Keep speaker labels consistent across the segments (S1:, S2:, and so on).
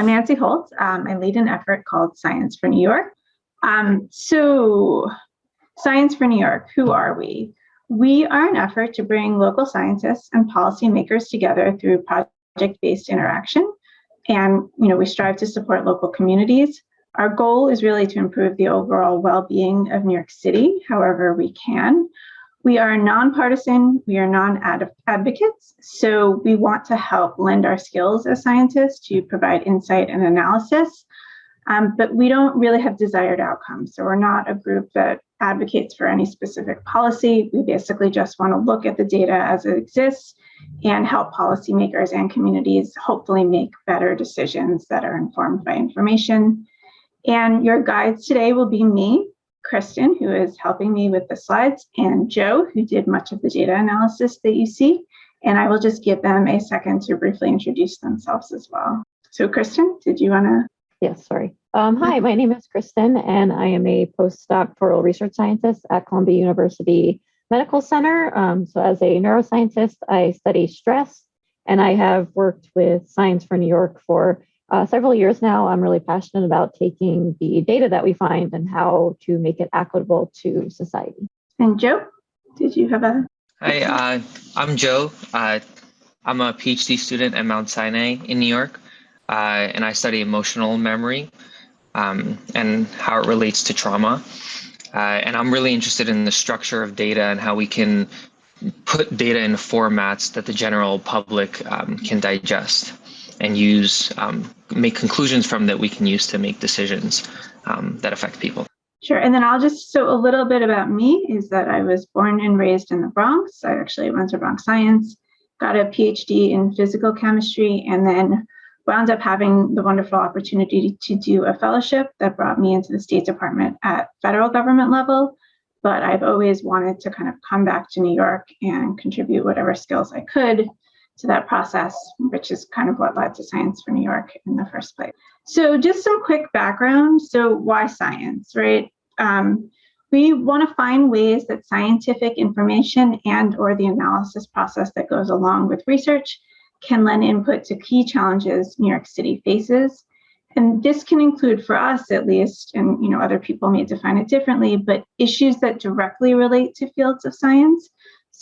S1: I'm Nancy Holt. Um, I lead an effort called Science for New York. Um, so, Science for New York, who are we? We are an effort to bring local scientists and policymakers together through project-based interaction. And you know, we strive to support local communities. Our goal is really to improve the overall well-being of New York City, however we can. We are nonpartisan, we are non-advocates, so we want to help lend our skills as scientists to provide insight and analysis, um, but we don't really have desired outcomes. So we're not a group that advocates for any specific policy. We basically just want to look at the data as it exists and help policymakers and communities hopefully make better decisions that are informed by information. And your guides today will be me, Kristen, who is helping me with the slides, and Joe, who did much of the data analysis that you see. And I will just give them a second to briefly introduce themselves as well. So Kristen, did you want to?
S2: Yes, sorry. Um, hi, my name is Kristen, and I am a postdoctoral research scientist at Columbia University Medical Center. Um, so as a neuroscientist, I study stress, and I have worked with Science for New York for uh, several years now, I'm really passionate about taking the data that we find and how to make it applicable to society.
S1: And Joe, did you have a?
S3: Hi, uh, I'm Joe. Uh, I'm a PhD student at Mount Sinai in New York, uh, and I study emotional memory um, and how it relates to trauma. Uh, and I'm really interested in the structure of data and how we can put data in formats that the general public um, can digest and use um, make conclusions from that we can use to make decisions um, that affect people.
S1: Sure, and then I'll just, so a little bit about me is that I was born and raised in the Bronx. I actually went to Bronx Science, got a PhD in physical chemistry, and then wound up having the wonderful opportunity to do a fellowship that brought me into the State Department at federal government level. But I've always wanted to kind of come back to New York and contribute whatever skills I could to that process, which is kind of what led to Science for New York in the first place. So just some quick background. So why science, right? Um, we want to find ways that scientific information and or the analysis process that goes along with research can lend input to key challenges New York City faces. And this can include for us at least, and you know other people may define it differently, but issues that directly relate to fields of science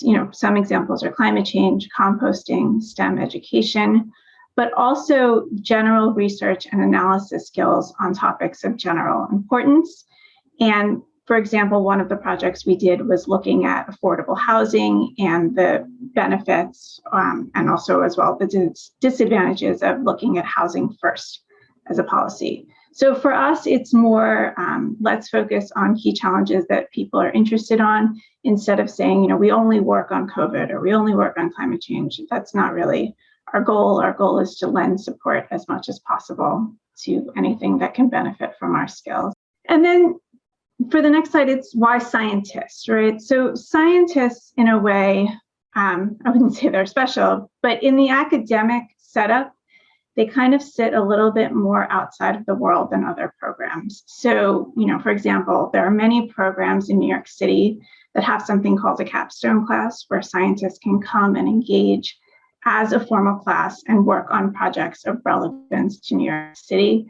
S1: you know, some examples are climate change, composting, STEM education, but also general research and analysis skills on topics of general importance. And for example, one of the projects we did was looking at affordable housing and the benefits um, and also as well the dis disadvantages of looking at housing first as a policy. So for us, it's more um, let's focus on key challenges that people are interested on instead of saying, you know, we only work on COVID or we only work on climate change. That's not really our goal. Our goal is to lend support as much as possible to anything that can benefit from our skills. And then for the next slide, it's why scientists, right? So scientists, in a way, um, I wouldn't say they're special, but in the academic setup, they kind of sit a little bit more outside of the world than other programs. So, you know, for example, there are many programs in New York City that have something called a capstone class where scientists can come and engage as a formal class and work on projects of relevance to New York City.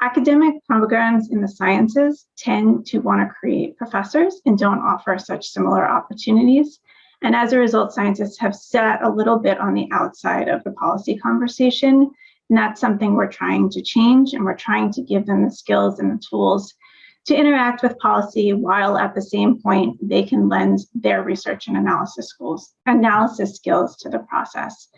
S1: Academic programs in the sciences tend to want to create professors and don't offer such similar opportunities. And as a result, scientists have sat a little bit on the outside of the policy conversation and that's something we're trying to change and we're trying to give them the skills and the tools to interact with policy while at the same point they can lend their research and analysis schools, analysis skills to the process.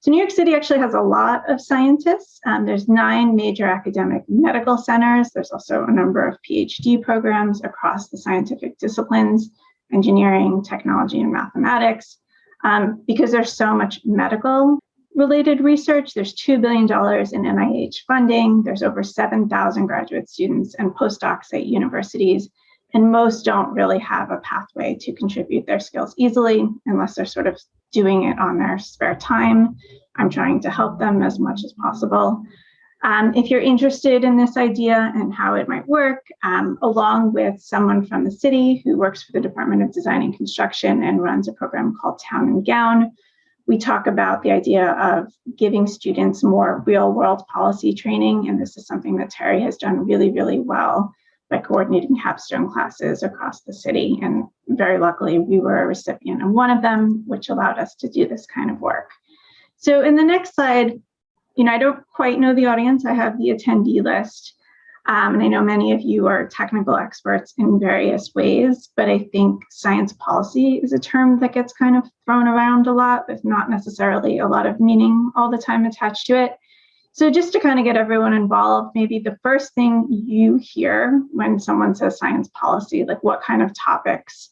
S1: So New York City actually has a lot of scientists. Um, there's nine major academic medical centers. There's also a number of PhD programs across the scientific disciplines, engineering, technology, and mathematics. Um, because there's so much medical related research. There's $2 billion in NIH funding. There's over 7,000 graduate students and postdocs at universities. And most don't really have a pathway to contribute their skills easily unless they're sort of doing it on their spare time. I'm trying to help them as much as possible. Um, if you're interested in this idea and how it might work, um, along with someone from the city who works for the Department of Design and Construction and runs a program called Town and Gown, we talk about the idea of giving students more real world policy training. And this is something that Terry has done really, really well by coordinating capstone classes across the city. And very luckily, we were a recipient of one of them, which allowed us to do this kind of work. So in the next slide, you know, I don't quite know the audience. I have the attendee list. Um, and I know many of you are technical experts in various ways, but I think science policy is a term that gets kind of thrown around a lot with not necessarily a lot of meaning all the time attached to it. So just to kind of get everyone involved, maybe the first thing you hear when someone says science policy, like what kind of topics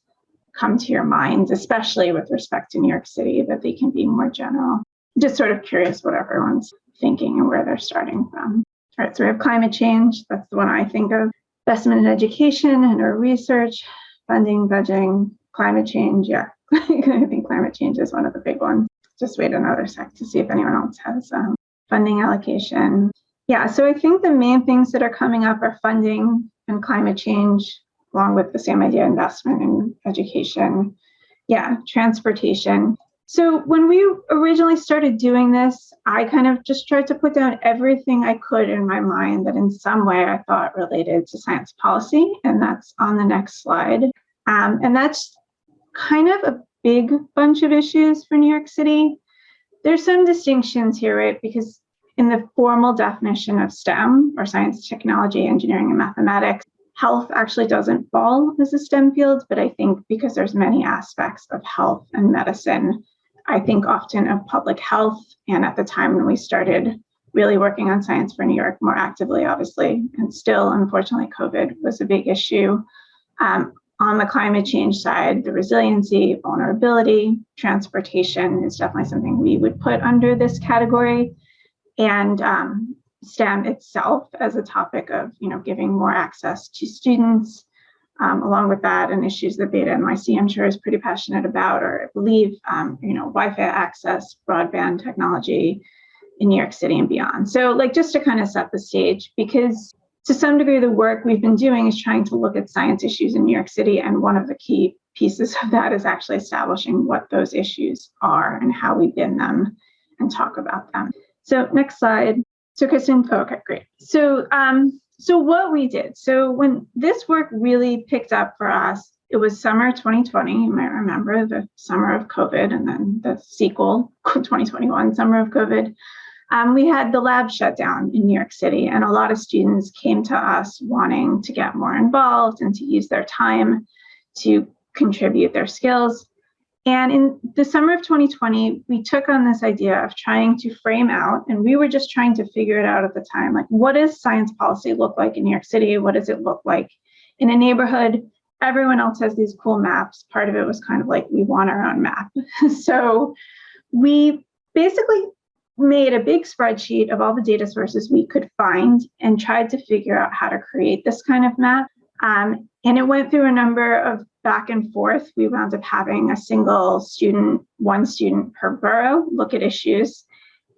S1: come to your minds, especially with respect to New York City, that they can be more general. Just sort of curious what everyone's thinking and where they're starting from. Right, so we have climate change. That's the one I think of. Investment in education and our research, funding, budgeting, climate change. Yeah, I think climate change is one of the big ones. Just wait another sec to see if anyone else has um, funding allocation. Yeah, so I think the main things that are coming up are funding and climate change, along with the same idea investment in education. Yeah, transportation. So when we originally started doing this, I kind of just tried to put down everything I could in my mind that in some way I thought related to science policy, and that's on the next slide. Um, and that's kind of a big bunch of issues for New York City. There's some distinctions here, right? Because in the formal definition of STEM, or science, technology, engineering, and mathematics, health actually doesn't fall as a STEM field, but I think because there's many aspects of health and medicine I think often of public health. And at the time when we started really working on science for New York more actively, obviously, and still, unfortunately, COVID was a big issue. Um, on the climate change side, the resiliency, vulnerability, transportation is definitely something we would put under this category. And um, STEM itself as a topic of, you know, giving more access to students, um, along with that and issues that Beta NYC I'm sure is pretty passionate about, or I believe, um, you know, Wi-Fi access, broadband technology in New York City and beyond. So like just to kind of set the stage, because to some degree the work we've been doing is trying to look at science issues in New York City. And one of the key pieces of that is actually establishing what those issues are and how we bin them and talk about them. So next slide. So Kristen, okay, great. So um, so what we did, so when this work really picked up for us, it was summer 2020. You might remember the summer of COVID and then the sequel, 2021 summer of COVID. Um, we had the lab shut down in New York City, and a lot of students came to us wanting to get more involved and to use their time to contribute their skills. And in the summer of 2020, we took on this idea of trying to frame out, and we were just trying to figure it out at the time, like what does science policy look like in New York City? What does it look like in a neighborhood? Everyone else has these cool maps. Part of it was kind of like, we want our own map. so we basically made a big spreadsheet of all the data sources we could find and tried to figure out how to create this kind of map. Um, and it went through a number of back and forth. We wound up having a single student, one student per borough, look at issues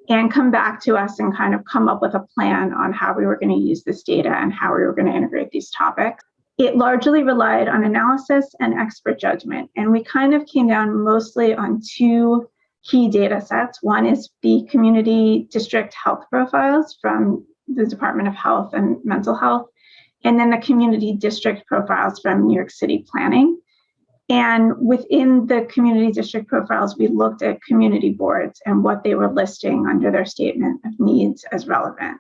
S1: and come back to us and kind of come up with a plan on how we were going to use this data and how we were going to integrate these topics. It largely relied on analysis and expert judgment. And we kind of came down mostly on two key data sets. One is the community district health profiles from the Department of Health and Mental Health, and then the community district profiles from New York City Planning. And within the community district profiles, we looked at community boards and what they were listing under their statement of needs as relevant.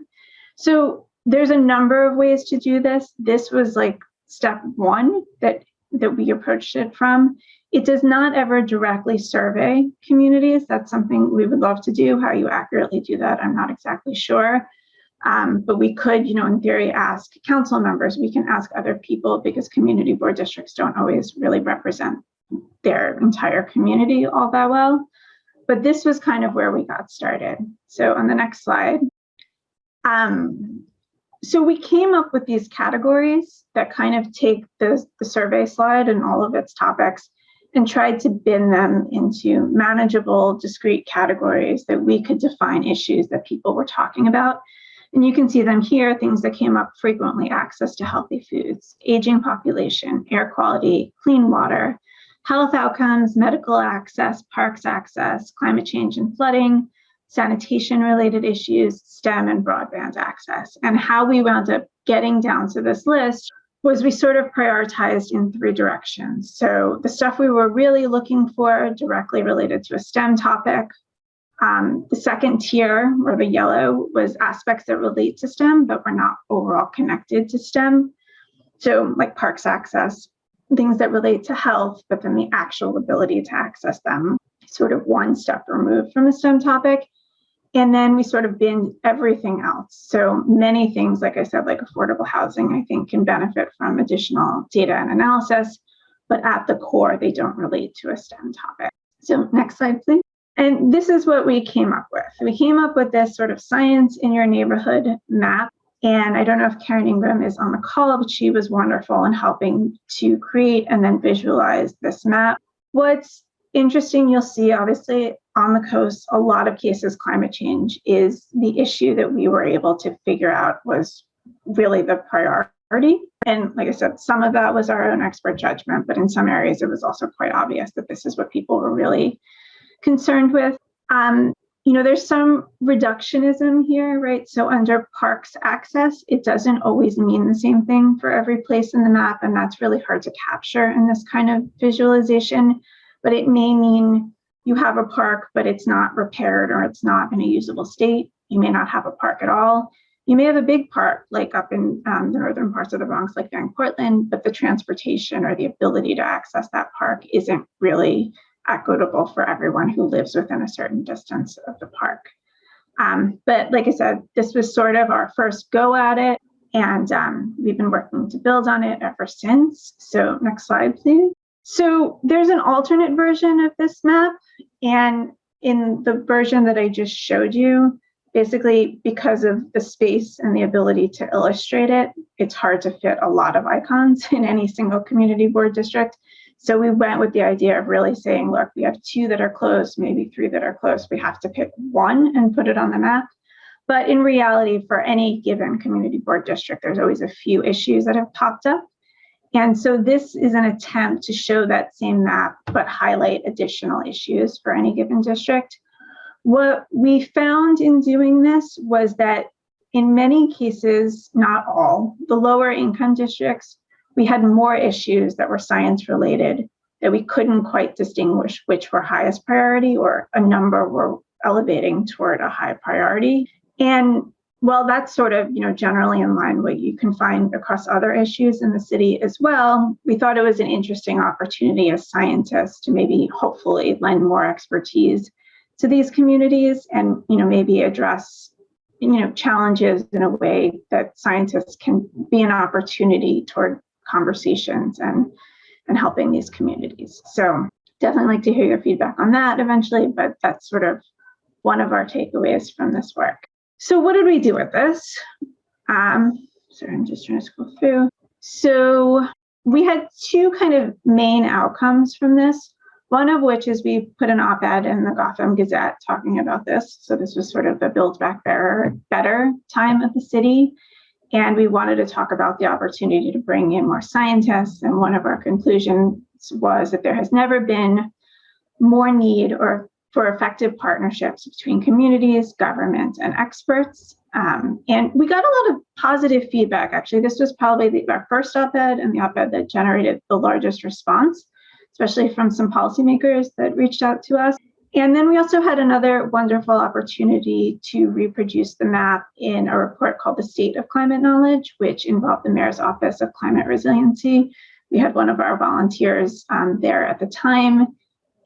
S1: So there's a number of ways to do this. This was like step one that, that we approached it from. It does not ever directly survey communities. That's something we would love to do. How you accurately do that, I'm not exactly sure. Um, but we could, you know, in theory, ask council members, we can ask other people because community board districts don't always really represent their entire community all that well. But this was kind of where we got started. So on the next slide. Um, so we came up with these categories that kind of take the, the survey slide and all of its topics and tried to bin them into manageable, discrete categories that we could define issues that people were talking about and you can see them here, things that came up frequently, access to healthy foods, aging population, air quality, clean water, health outcomes, medical access, parks access, climate change and flooding, sanitation related issues, STEM and broadband access. And how we wound up getting down to this list was we sort of prioritized in three directions. So the stuff we were really looking for directly related to a STEM topic. Um, the second tier, or the yellow, was aspects that relate to STEM, but were not overall connected to STEM. So like parks access, things that relate to health, but then the actual ability to access them, sort of one step removed from a STEM topic. And then we sort of bin everything else. So many things, like I said, like affordable housing, I think can benefit from additional data and analysis, but at the core, they don't relate to a STEM topic. So next slide, please. And this is what we came up with. We came up with this sort of science in your neighborhood map. And I don't know if Karen Ingram is on the call, but she was wonderful in helping to create and then visualize this map. What's interesting, you'll see obviously on the coast, a lot of cases climate change is the issue that we were able to figure out was really the priority. And like I said, some of that was our own expert judgment, but in some areas it was also quite obvious that this is what people were really concerned with. Um, you know, there's some reductionism here, right? So under parks access, it doesn't always mean the same thing for every place in the map, and that's really hard to capture in this kind of visualization. But it may mean you have a park, but it's not repaired or it's not in a usable state. You may not have a park at all. You may have a big park, like up in um, the northern parts of the Bronx, like Van Cortlandt, but the transportation or the ability to access that park isn't really equitable for everyone who lives within a certain distance of the park. Um, but like I said, this was sort of our first go at it, and um, we've been working to build on it ever since. So next slide, please. So there's an alternate version of this map. And in the version that I just showed you, basically because of the space and the ability to illustrate it, it's hard to fit a lot of icons in any single community board district. So we went with the idea of really saying, look, we have two that are closed, maybe three that are closed. We have to pick one and put it on the map. But in reality, for any given community board district, there's always a few issues that have popped up. And so this is an attempt to show that same map, but highlight additional issues for any given district. What we found in doing this was that in many cases, not all, the lower income districts, we had more issues that were science related that we couldn't quite distinguish which were highest priority or a number were elevating toward a high priority. And well, that's sort of, you know, generally in line what you can find across other issues in the city as well. We thought it was an interesting opportunity as scientists to maybe hopefully lend more expertise to these communities and, you know, maybe address, you know, challenges in a way that scientists can be an opportunity toward conversations and and helping these communities. So definitely like to hear your feedback on that eventually, but that's sort of one of our takeaways from this work. So what did we do with this? Um, sorry, I'm just trying to scroll through. So we had two kind of main outcomes from this. One of which is we put an op-ed in the Gotham Gazette talking about this. So this was sort of the build back better, better time of the city. And we wanted to talk about the opportunity to bring in more scientists. And one of our conclusions was that there has never been more need or for effective partnerships between communities, government, and experts. Um, and we got a lot of positive feedback. Actually, this was probably the, our first op-ed and the op-ed that generated the largest response, especially from some policymakers that reached out to us. And then we also had another wonderful opportunity to reproduce the map in a report called The State of Climate Knowledge, which involved the Mayor's Office of Climate Resiliency. We had one of our volunteers um, there at the time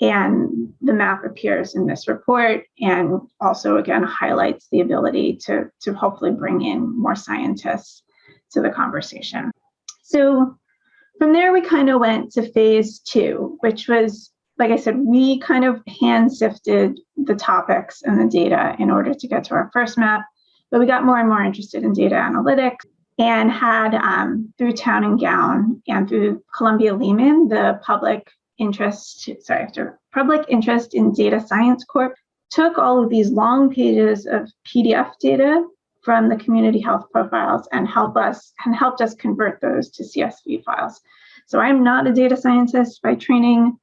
S1: and the map appears in this report and also again highlights the ability to, to hopefully bring in more scientists to the conversation. So from there, we kind of went to phase two, which was, like I said, we kind of hand sifted the topics and the data in order to get to our first map, but we got more and more interested in data analytics and had um, through Town and Gown and through Columbia Lehman, the public interest, sorry, public interest in data science corp took all of these long pages of PDF data from the community health profiles and help us and helped us convert those to CSV files. So I'm not a data scientist by training.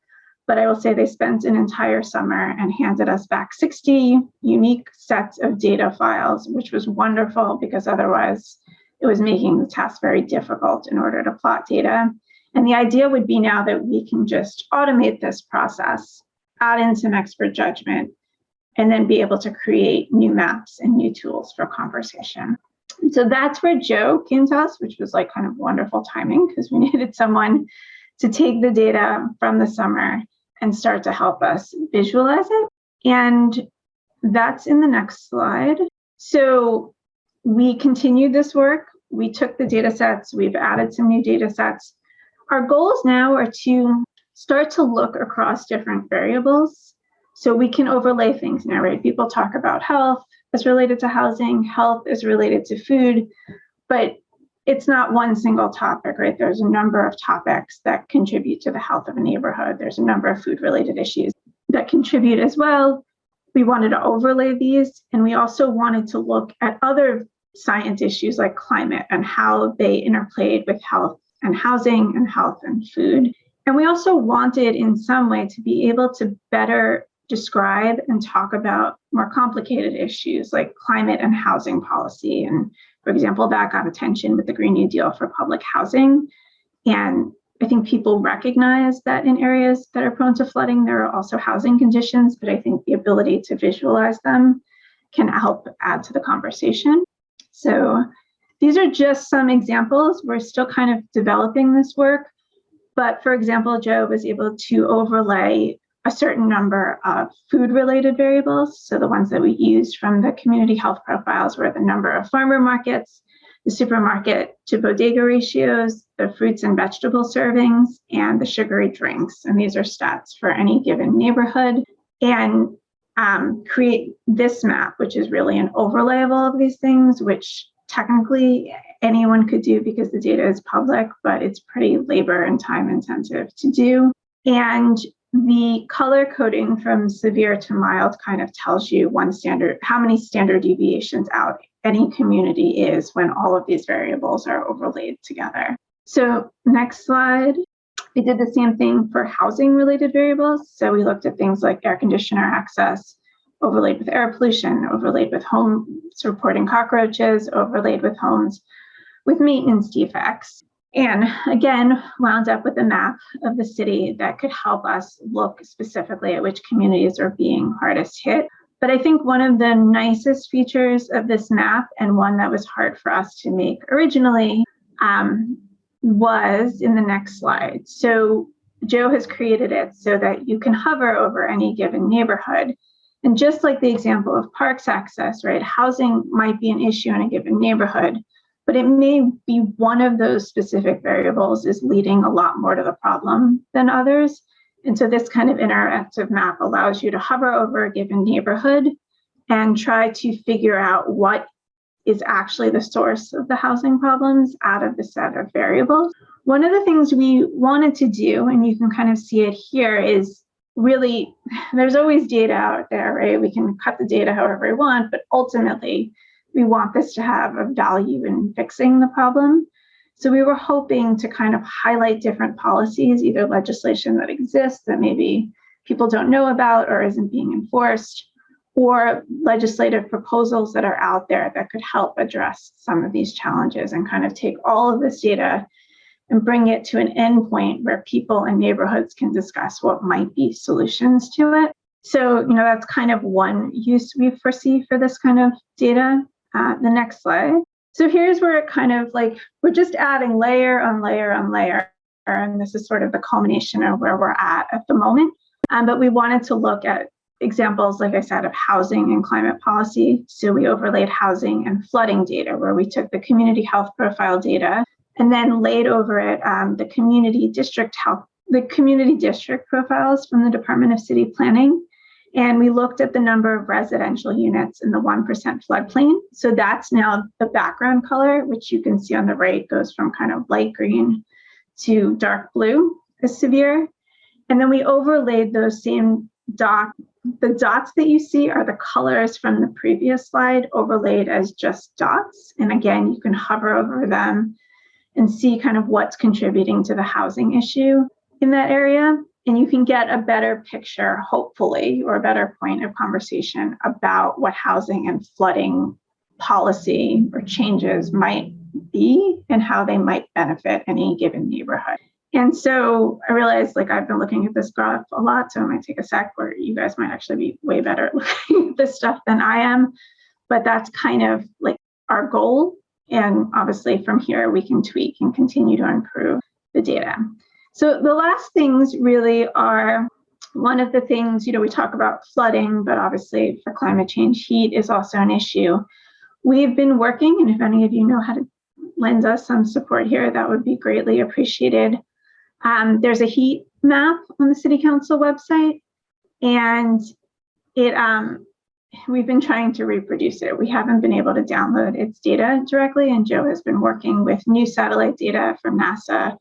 S1: But I will say they spent an entire summer and handed us back 60 unique sets of data files, which was wonderful because otherwise it was making the task very difficult in order to plot data. And the idea would be now that we can just automate this process, add in some expert judgment, and then be able to create new maps and new tools for conversation. So that's where Joe came to us, which was like kind of wonderful timing because we needed someone to take the data from the summer and start to help us visualize it. And that's in the next slide. So we continued this work. We took the data sets, we've added some new data sets. Our goals now are to start to look across different variables so we can overlay things now, right? People talk about health as related to housing, health is related to food, but it's not one single topic, right? There's a number of topics that contribute to the health of a neighborhood. There's a number of food related issues that contribute as well. We wanted to overlay these, and we also wanted to look at other science issues like climate and how they interplayed with health and housing and health and food. And we also wanted, in some way, to be able to better describe and talk about more complicated issues like climate and housing policy. And for example, that got attention with the Green New Deal for public housing. And I think people recognize that in areas that are prone to flooding, there are also housing conditions, but I think the ability to visualize them can help add to the conversation. So these are just some examples. We're still kind of developing this work. But for example, Joe was able to overlay a certain number of food related variables. So the ones that we used from the community health profiles were the number of farmer markets, the supermarket to bodega ratios, the fruits and vegetable servings, and the sugary drinks. And these are stats for any given neighborhood. And um, create this map, which is really an overlay of all of these things, which technically anyone could do because the data is public, but it's pretty labor and time intensive to do. And the color coding from severe to mild kind of tells you one standard, how many standard deviations out any community is when all of these variables are overlaid together. So next slide. We did the same thing for housing related variables. So we looked at things like air conditioner access, overlaid with air pollution, overlaid with homes reporting cockroaches, overlaid with homes with maintenance defects. And again, wound up with a map of the city that could help us look specifically at which communities are being hardest hit. But I think one of the nicest features of this map, and one that was hard for us to make originally, um, was in the next slide. So Joe has created it so that you can hover over any given neighborhood. And just like the example of parks access, right, housing might be an issue in a given neighborhood, but it may be one of those specific variables is leading a lot more to the problem than others. And so this kind of interactive map allows you to hover over a given neighborhood and try to figure out what is actually the source of the housing problems out of the set of variables. One of the things we wanted to do, and you can kind of see it here, is really, there's always data out there, right? We can cut the data however we want, but ultimately we want this to have a value in fixing the problem. So we were hoping to kind of highlight different policies, either legislation that exists that maybe people don't know about or isn't being enforced, or legislative proposals that are out there that could help address some of these challenges and kind of take all of this data and bring it to an endpoint where people and neighborhoods can discuss what might be solutions to it. So, you know, that's kind of one use we foresee for this kind of data. Uh, the next slide. So here's where it kind of like, we're just adding layer on layer on layer. And this is sort of the culmination of where we're at at the moment. Um, but we wanted to look at examples, like I said, of housing and climate policy. So we overlaid housing and flooding data, where we took the community health profile data and then laid over it um, the community district health, the community district profiles from the Department of City Planning. And we looked at the number of residential units in the 1% floodplain. So that's now the background color, which you can see on the right goes from kind of light green to dark blue as severe. And then we overlaid those same dot. The dots that you see are the colors from the previous slide overlaid as just dots. And again, you can hover over them and see kind of what's contributing to the housing issue in that area. And you can get a better picture, hopefully, or a better point of conversation about what housing and flooding policy or changes might be and how they might benefit any given neighborhood. And so I realized like I've been looking at this graph a lot, so it might take a sec where you guys might actually be way better at looking at this stuff than I am. But that's kind of like our goal. And obviously from here we can tweak and continue to improve the data. So the last things really are one of the things, you know, we talk about flooding, but obviously for climate change, heat is also an issue. We've been working, and if any of you know how to lend us some support here, that would be greatly appreciated. Um, there's a heat map on the City Council website, and it um, we've been trying to reproduce it. We haven't been able to download its data directly, and Joe has been working with new satellite data from NASA.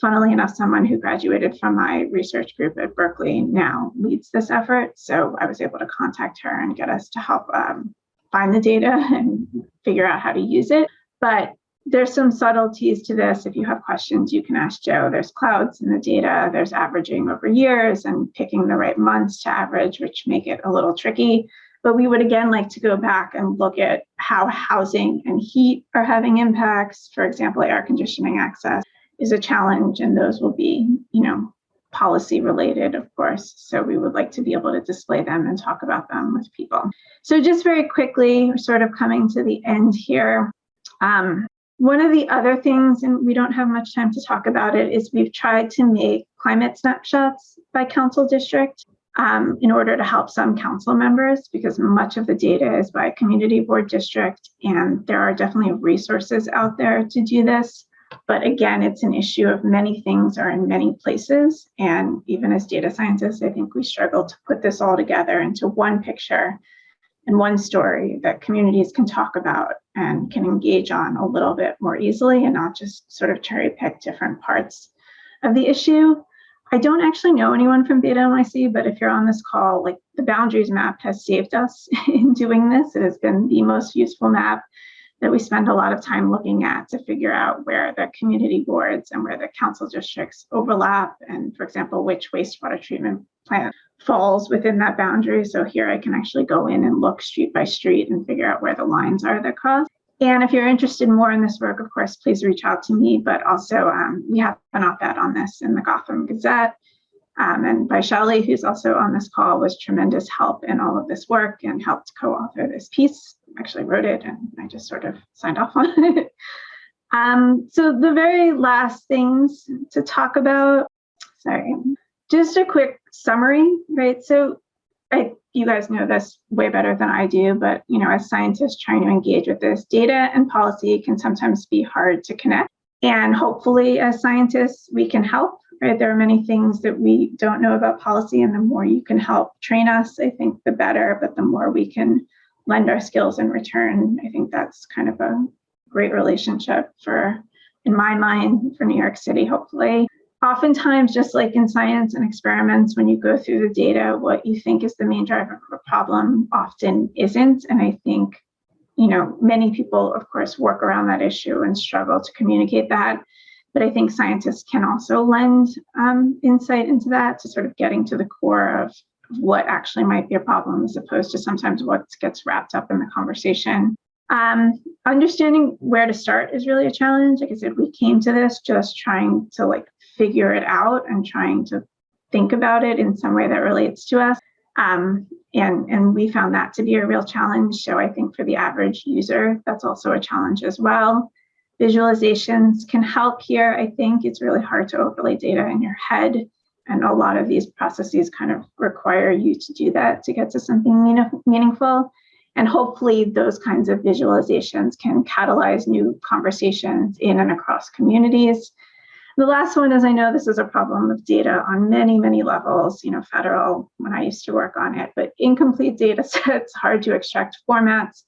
S1: Funnily enough, someone who graduated from my research group at Berkeley now leads this effort. So I was able to contact her and get us to help um, find the data and figure out how to use it. But there's some subtleties to this. If you have questions, you can ask Joe. There's clouds in the data, there's averaging over years and picking the right months to average, which make it a little tricky. But we would again like to go back and look at how housing and heat are having impacts. For example, air conditioning access is a challenge, and those will be, you know, policy related, of course. So we would like to be able to display them and talk about them with people. So just very quickly, we're sort of coming to the end here. Um, one of the other things, and we don't have much time to talk about it, is we've tried to make climate snapshots by council district um, in order to help some council members because much of the data is by community board district and there are definitely resources out there to do this. But again, it's an issue of many things are in many places. And even as data scientists, I think we struggle to put this all together into one picture and one story that communities can talk about and can engage on a little bit more easily and not just sort of cherry pick different parts of the issue. I don't actually know anyone from Beta NYC, but if you're on this call, like the boundaries map has saved us in doing this. It has been the most useful map that we spend a lot of time looking at to figure out where the community boards and where the council districts overlap and for example which wastewater treatment plant falls within that boundary. So here i can actually go in and look street by street and figure out where the lines are that cross. And if you're interested more in this work of course please reach out to me. But also um, we have an op-ed on this in the gotham gazette. Um, and Vaishali, who's also on this call, was tremendous help in all of this work and helped co-author this piece. Actually wrote it and I just sort of signed off on it. Um, so the very last things to talk about, sorry, just a quick summary, right? So I, you guys know this way better than I do, but you know, as scientists trying to engage with this, data and policy can sometimes be hard to connect. And hopefully as scientists, we can help right? There are many things that we don't know about policy, and the more you can help train us, I think the better, but the more we can lend our skills in return, I think that's kind of a great relationship for, in my mind, for New York City, hopefully. Oftentimes, just like in science and experiments, when you go through the data, what you think is the main driver of a problem often isn't. And I think, you know, many people, of course, work around that issue and struggle to communicate that. But I think scientists can also lend um, insight into that to sort of getting to the core of what actually might be a problem as opposed to sometimes what gets wrapped up in the conversation. Um, understanding where to start is really a challenge. Like I said, we came to this just trying to like figure it out and trying to think about it in some way that relates to us. Um, and, and we found that to be a real challenge. So I think for the average user, that's also a challenge as well. Visualizations can help here. I think it's really hard to overlay data in your head. And a lot of these processes kind of require you to do that to get to something mean meaningful. And hopefully those kinds of visualizations can catalyze new conversations in and across communities. The last one is I know this is a problem of data on many, many levels, you know, federal when I used to work on it, but incomplete data sets, hard to extract formats,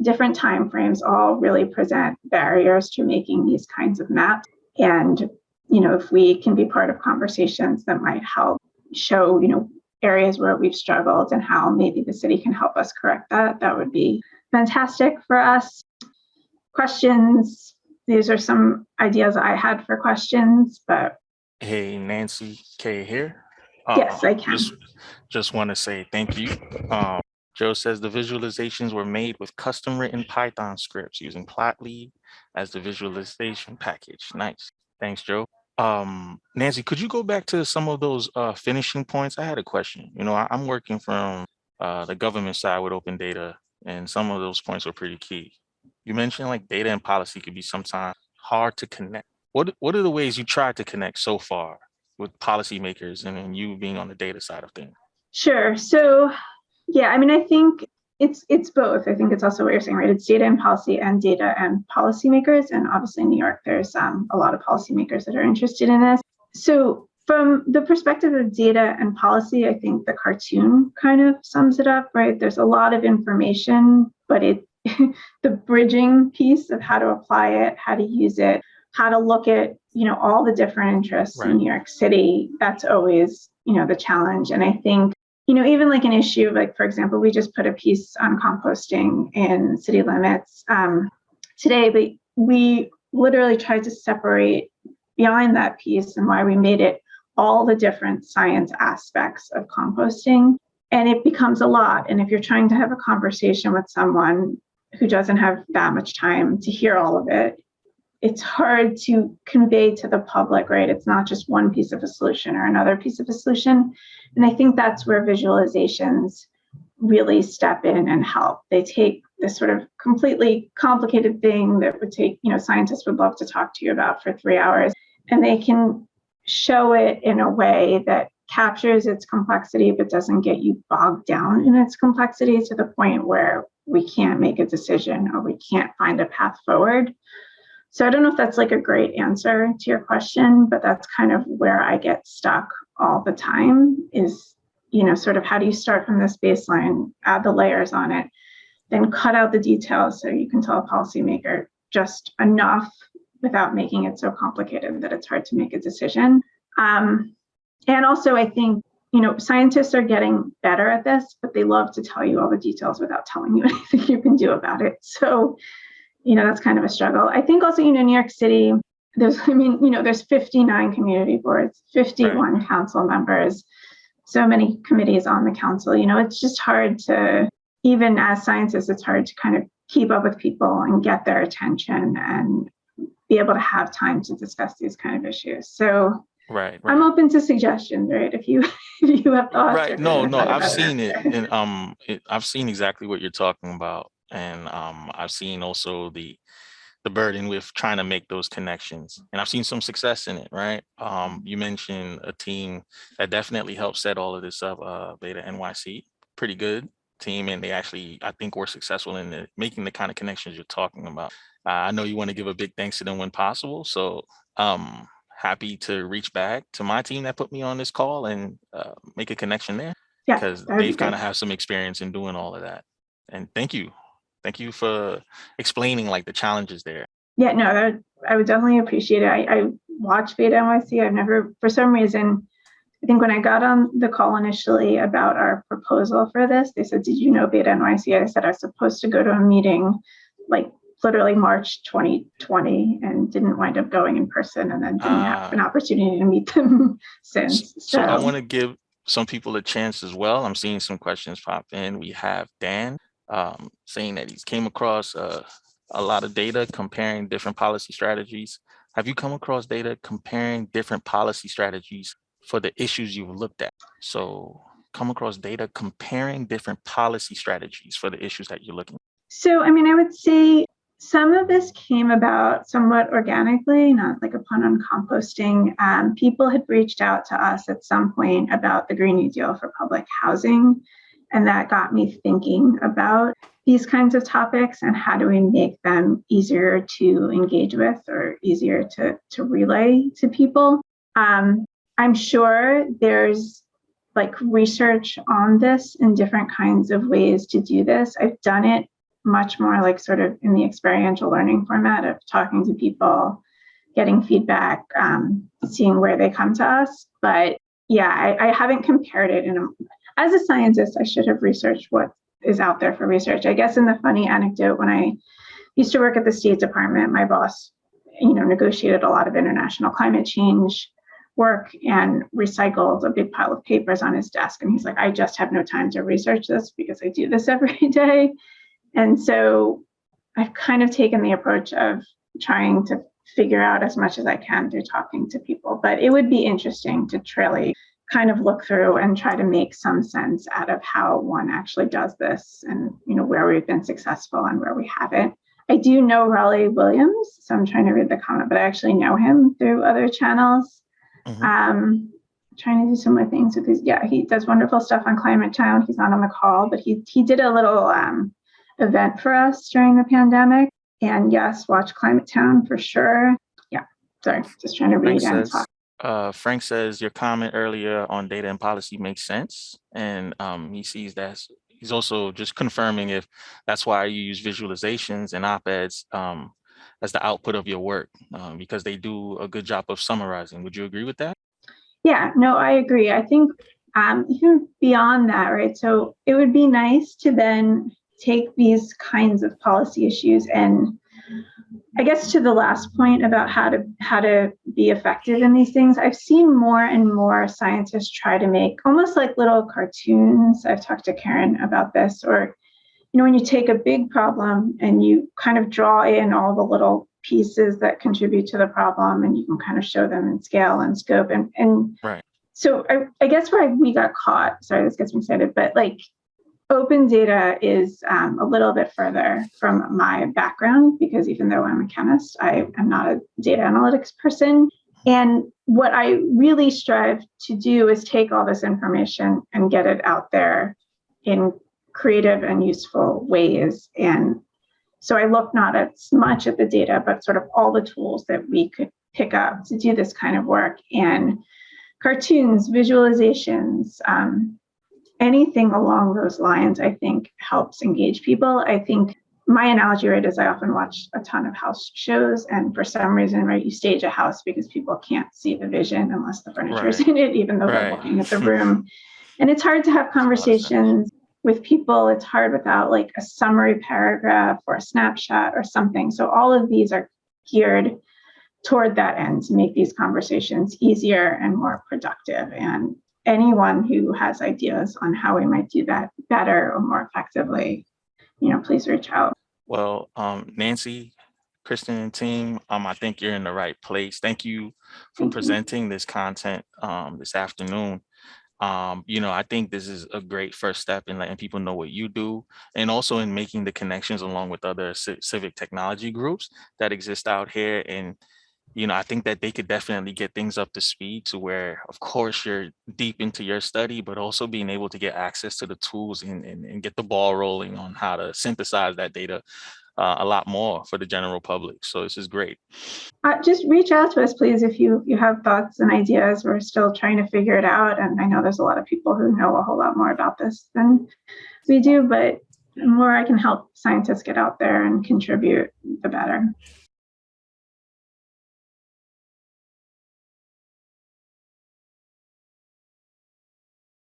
S1: different timeframes all really present barriers to making these kinds of maps. And, you know, if we can be part of conversations that might help show, you know, areas where we've struggled and how maybe the city can help us correct that, that would be fantastic for us. Questions? These are some ideas I had for questions, but.
S4: Hey, Nancy K here.
S1: Yes,
S4: Um,
S1: I can.
S4: Just, just want to say thank you. Um, Joe says the visualizations were made with custom written Python scripts using Plotly as the visualization package. Nice. Thanks, Joe. Um, Nancy, could you go back to some of those uh, finishing points? I had a question. You know, I, I'm working from uh, the government side with open data, and some of those points were pretty key. You mentioned like data and policy could be sometimes hard to connect. What what are the ways you tried to connect so far with policymakers and then you being on the data side of things?
S1: Sure. So, yeah, I mean, I think it's it's both. I think it's also what you're saying, right? It's data and policy and data and policymakers. And obviously in New York, there's um, a lot of policymakers that are interested in this. So from the perspective of data and policy, I think the cartoon kind of sums it up, right? There's a lot of information, but it the bridging piece of how to apply it, how to use it, how to look at, you know, all the different interests
S4: Right.
S1: in New York City, that's always, you know, the challenge. And I think you know, even like an issue, like for example, we just put a piece on composting in city limits um, today, but we literally tried to separate behind that piece and why we made it all the different science aspects of composting. And it becomes a lot. And if you're trying to have a conversation with someone who doesn't have that much time to hear all of it, it's hard to convey to the public, right? It's not just one piece of a solution or another piece of a solution. And I think that's where visualizations really step in and help. They take this sort of completely complicated thing that would take, you know, scientists would love to talk to you about for three hours, and they can show it in a way that captures its complexity but doesn't get you bogged down in its complexity to the point where we can't make a decision or we can't find a path forward. So I don't know if that's like a great answer to your question, but that's kind of where I get stuck all the time is, you know, sort of how do you start from this baseline, add the layers on it, then cut out the details so you can tell a policymaker just enough without making it so complicated that it's hard to make a decision. Um, and also, I think, you know, scientists are getting better at this, but they love to tell you all the details without telling you anything you can do about it. So, you know, that's kind of a struggle. I think also, you know, New York City, there's, I mean, you know, there's 59 community boards, 51 council members, so many committees on the council. You know, it's just hard to, even as scientists, it's hard to kind of keep up with people and get their attention and be able to have time to discuss these kind of issues. So
S4: Right.
S1: I'm open to suggestions, right? If you if you have thoughts.
S4: Right. No, no, I've seen it and um it, I've seen exactly what you're talking about. And um I've seen also the the burden with trying to make those connections. And I've seen some success in it, right? Um you mentioned a team that definitely helped set all of this up, uh Beta NYC. Pretty good team and they actually I think were successful in the, making the kind of connections you're talking about. Uh, I know you want to give a big thanks to them when possible. So um happy to reach back to my team that put me on this call and uh, make a connection there because
S1: be
S4: they've kind of have some experience in doing all of that. And thank you. Thank you for explaining like the challenges there.
S1: Yeah, no, that would, I would definitely appreciate it. I, I watch Beta NYC. I've never, for some reason, I think when I got on the call initially about our proposal for this, they said, "Did you know Beta NYC?" I said I was supposed to go to a meeting, like literally March 2020, and didn't wind up going in person, and then didn't have an ah. opportunity to meet them since.
S4: S- So I want to give some people a chance as well. I'm seeing some questions pop in. We have Dan um, saying that he's came across uh, a lot of data comparing different policy strategies. Have you come across data comparing different policy strategies for the issues you've looked at? So come across data comparing different policy strategies for the issues that you're looking.
S1: So, I mean, I would say some of this came about somewhat organically, not like a pun on composting. Um, people had reached out to us at some point about the Green New Deal for public housing. And that got me thinking about these kinds of topics and how do we make them easier to engage with or easier to, to relay to people. Um, I'm sure there's like research on this in different kinds of ways to do this. I've done it much more like sort of in the experiential learning format of talking to people, getting feedback, um, seeing where they come to us. But yeah, I, I haven't compared it in a, as a scientist, I should have researched what is out there for research. I guess in the funny anecdote, when I used to work at the State Department, my boss, you know, negotiated a lot of international climate change work and recycled a big pile of papers on his desk. And he's like, I just have no time to research this because I do this every day. And so I've kind of taken the approach of trying to figure out as much as I can through talking to people. But it would be interesting to truly kind of look through and try to make some sense out of how one actually does this and you know where we've been successful and where we haven't. I do know Rollie Williams, so I'm trying to read the comment, but I actually know him through other channels.
S4: Mhm.
S1: Um, trying to do some more things with his. Yeah, he does wonderful stuff on Climate Town. He's not on the call, but he he did a little um, event for us during the pandemic. And yes, watch Climate Town for sure. Yeah, sorry, just trying to read and talk.
S4: Uh, Frank says your comment earlier on data and policy makes sense. And um, he sees that he's also just confirming if that's why you use visualizations and op-eds um, as the output of your work um, because they do a good job of summarizing. Would you agree with that?
S1: Yeah, no, I agree. I think um, even beyond that, right? So it would be nice to then take these kinds of policy issues and I guess to the last point about how to how to be effective in these things, I've seen more and more scientists try to make almost like little cartoons. I've talked to Karen about this, or you know, when you take a big problem and you kind of draw in all the little pieces that contribute to the problem and you can kind of show them in scale and scope and and
S4: Right.
S1: so I, I guess where we got caught sorry this gets me excited but like open data is um, a little bit further from my background because even though i'm a chemist i am not a data analytics person. And what i really strive to do is take all this information and get it out there in creative and useful ways. And so I look not as much at the data, but sort of all the tools that we could pick up to do this kind of work. And cartoons, visualizations, um, anything along those lines, I think helps engage people. I think my analogy, right, is I often watch a ton of house shows, and for some reason, right, you stage a house because people can't see the vision unless the furniture is
S4: Right.
S1: in it, even though they're looking at the room. and it's hard to have
S4: makes a lot of sense.
S1: conversations with people. It's hard without like a summary paragraph or a snapshot or something. So all of these are geared toward that end to make these conversations easier and more productive. And anyone who has ideas on how we might do that better or more effectively, you know, please reach out.
S4: Well, um, Nancy, Kristen and team, um, I think you're in the right place. Thank you for
S1: Thank you.
S4: presenting this content um, this afternoon. Um, you know, I think this is a great first step in letting people know what you do and also in making the connections along with other civic technology groups that exist out here. And, you know, I think that they could definitely get things up to speed to where, of course, you're deep into your study, but also being able to get access to the tools and, and, and get the ball rolling on how to synthesize that data uh, a lot more for the general public. So this is great.
S1: Uh, just reach out to us, please, if you you have thoughts and ideas. We're still trying to figure it out, and I know there's a lot of people who know a whole lot more about this than we do. But the more I can help scientists get out there and contribute, the better.